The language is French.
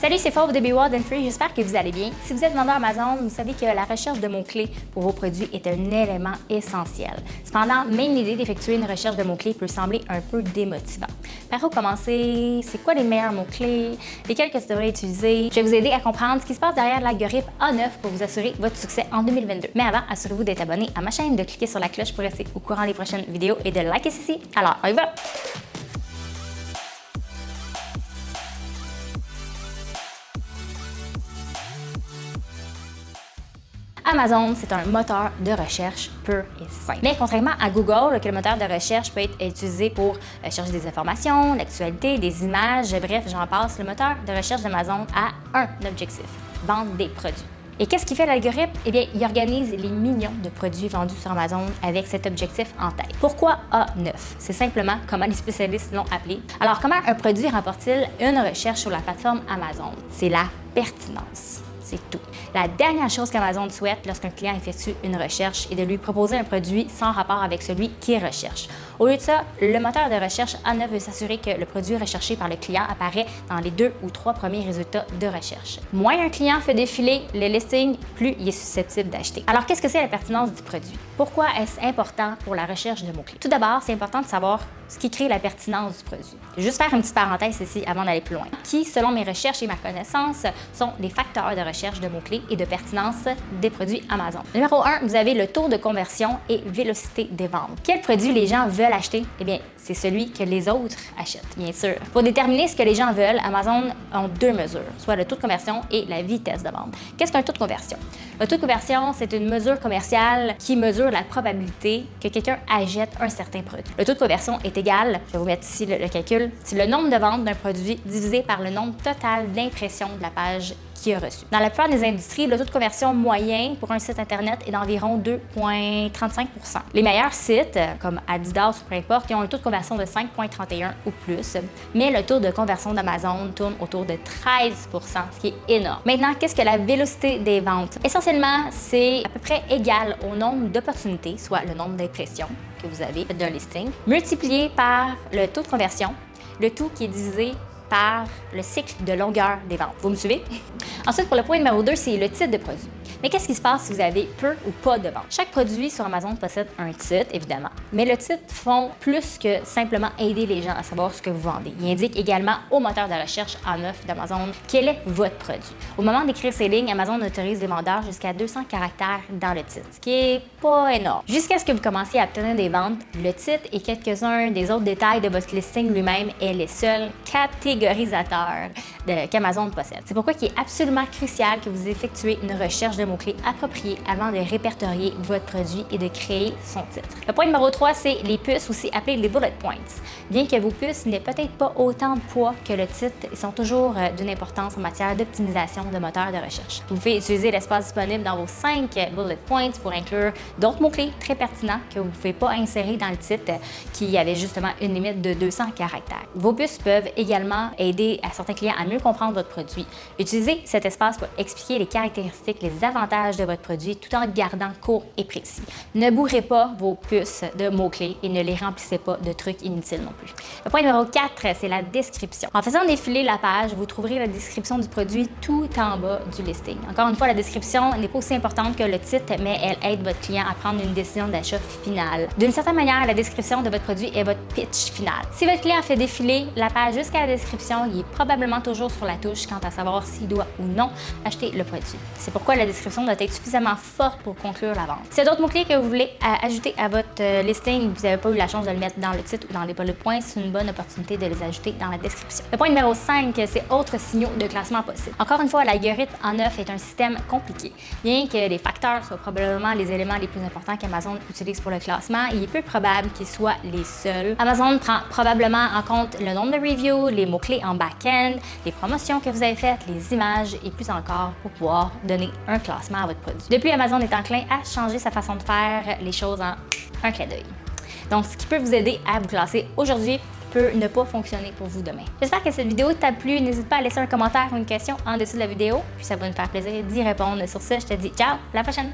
Salut, c'est Fauve de Be Wild and Free, j'espère que vous allez bien. Si vous êtes vendeur Amazon, vous savez que la recherche de mots-clés pour vos produits est un élément essentiel. Cependant, même l'idée d'effectuer une recherche de mots-clés peut sembler un peu démotivant. Par où commencer? C'est quoi les meilleurs mots-clés? Lesquels que vous devrez utiliser? Je vais vous aider à comprendre ce qui se passe derrière l'algorithme A9 pour vous assurer votre succès en 2022. Mais avant, assurez-vous d'être abonné à ma chaîne, de cliquer sur la cloche pour rester au courant des prochaines vidéos et de liker ceci. Alors, on y va! Amazon, c'est un moteur de recherche pur et simple. Mais contrairement à Google, le moteur de recherche peut être utilisé pour euh, chercher des informations, l'actualité, des images, bref, j'en passe, le moteur de recherche d'Amazon a un objectif, vendre des produits. Et qu'est-ce qui fait l'algorithme? Eh bien, il organise les millions de produits vendus sur Amazon avec cet objectif en tête. Pourquoi A9? C'est simplement comment les spécialistes l'ont appelé. Alors, comment un produit remporte-t-il une recherche sur la plateforme Amazon? C'est la pertinence c'est tout. La dernière chose qu'Amazon souhaite lorsqu'un client effectue une recherche est de lui proposer un produit sans rapport avec celui qu'il recherche. Au lieu de ça, le moteur de recherche A9 veut s'assurer que le produit recherché par le client apparaît dans les deux ou trois premiers résultats de recherche. Moins un client fait défiler les listings, plus il est susceptible d'acheter. Alors, qu'est-ce que c'est la pertinence du produit? Pourquoi est-ce important pour la recherche de mots-clés? Tout d'abord, c'est important de savoir ce qui crée la pertinence du produit. Juste faire une petite parenthèse ici avant d'aller plus loin. Qui, selon mes recherches et ma connaissance, sont les facteurs de recherche de mots-clés et de pertinence des produits Amazon? Numéro 1, vous avez le taux de conversion et vélocité des ventes. Quel produit les gens veulent acheter? Eh bien, c'est celui que les autres achètent, bien sûr. Pour déterminer ce que les gens veulent, Amazon a deux mesures, soit le taux de conversion et la vitesse de vente. Qu'est-ce qu'un taux de conversion? Le taux de conversion, c'est une mesure commerciale qui mesure la probabilité que quelqu'un achète un certain produit. Le taux de conversion est égal, je vais vous mettre ici le, le calcul, c'est le nombre de ventes d'un produit divisé par le nombre total d'impressions de la page a reçu. Dans la plupart des industries, le taux de conversion moyen pour un site Internet est d'environ 2,35% Les meilleurs sites, comme Adidas ou peu importe, ont un taux de conversion de 5,31 ou plus, mais le taux de conversion d'Amazon tourne autour de 13% ce qui est énorme. Maintenant, qu'est-ce que la vélocité des ventes? Essentiellement, c'est à peu près égal au nombre d'opportunités, soit le nombre d'impressions que vous avez d'un listing, multiplié par le taux de conversion, le tout qui est divisé par le cycle de longueur des ventes. Vous me suivez? Ensuite, pour le point numéro 2, c'est le titre de produit. Mais qu'est-ce qui se passe si vous avez peu ou pas de ventes? Chaque produit sur Amazon possède un titre, évidemment. Mais le titre font plus que simplement aider les gens à savoir ce que vous vendez. Il indique également au moteur de recherche A9 d'Amazon quel est votre produit. Au moment d'écrire ces lignes, Amazon autorise les vendeurs jusqu'à 200 caractères dans le titre, ce qui est pas énorme. Jusqu'à ce que vous commenciez à obtenir des ventes, le titre et quelques-uns des autres détails de votre listing lui-même est les seuls catégorisateur qu'Amazon possède. C'est pourquoi il est absolument crucial que vous effectuez une recherche de mots-clés appropriés avant de répertorier votre produit et de créer son titre. Le point numéro 3, c'est les puces, aussi appelées les bullet points. Bien que vos puces n'aient peut-être pas autant de poids que le titre, ils sont toujours euh, d'une importance en matière d'optimisation de moteurs de recherche. Vous pouvez utiliser l'espace disponible dans vos 5 bullet points pour inclure d'autres mots-clés très pertinents que vous ne pouvez pas insérer dans le titre qui avait justement une limite de 200 caractères. Vos puces peuvent également aider à certains clients à mieux comprendre votre produit. Utilisez cet espace pour expliquer les caractéristiques, les avantages de votre produit tout en gardant court et précis. Ne bourrez pas vos puces de mots-clés et ne les remplissez pas de trucs inutiles non plus. Le point numéro 4, c'est la description. En faisant défiler la page, vous trouverez la description du produit tout en bas du listing. Encore une fois, la description n'est pas aussi importante que le titre, mais elle aide votre client à prendre une décision d'achat finale. D'une certaine manière, la description de votre produit est votre pitch final. Si votre client fait défiler la page jusqu'à la description, il est probablement toujours sur la touche quant à savoir s'il doit ou non acheter le produit. C'est pourquoi la description doit être suffisamment forte pour conclure la vente. S'il y a d'autres mots-clés que vous voulez euh, ajouter à votre euh, listing vous n'avez pas eu la chance de le mettre dans le titre ou dans les bullet points, c'est une bonne opportunité de les ajouter dans la description. Le point numéro 5, c'est autres signaux de classement possibles. Encore une fois, l'algorithme en neuf est un système compliqué. Bien que les facteurs soient probablement les éléments les plus importants qu'Amazon utilise pour le classement, il est peu probable qu'ils soient les seuls. Amazon prend probablement en compte le nombre de reviews, les mots-clés en back-end, les promotions que vous avez faites, les images et plus encore pour pouvoir donner un classement à votre produit. Depuis, Amazon est enclin à changer sa façon de faire les choses en un clin d'œil. Donc, ce qui peut vous aider à vous classer aujourd'hui peut ne pas fonctionner pour vous demain. J'espère que cette vidéo t'a plu. N'hésite pas à laisser un commentaire ou une question en dessous de la vidéo, puis ça va me faire plaisir d'y répondre. Sur ce, je te dis ciao, à la prochaine!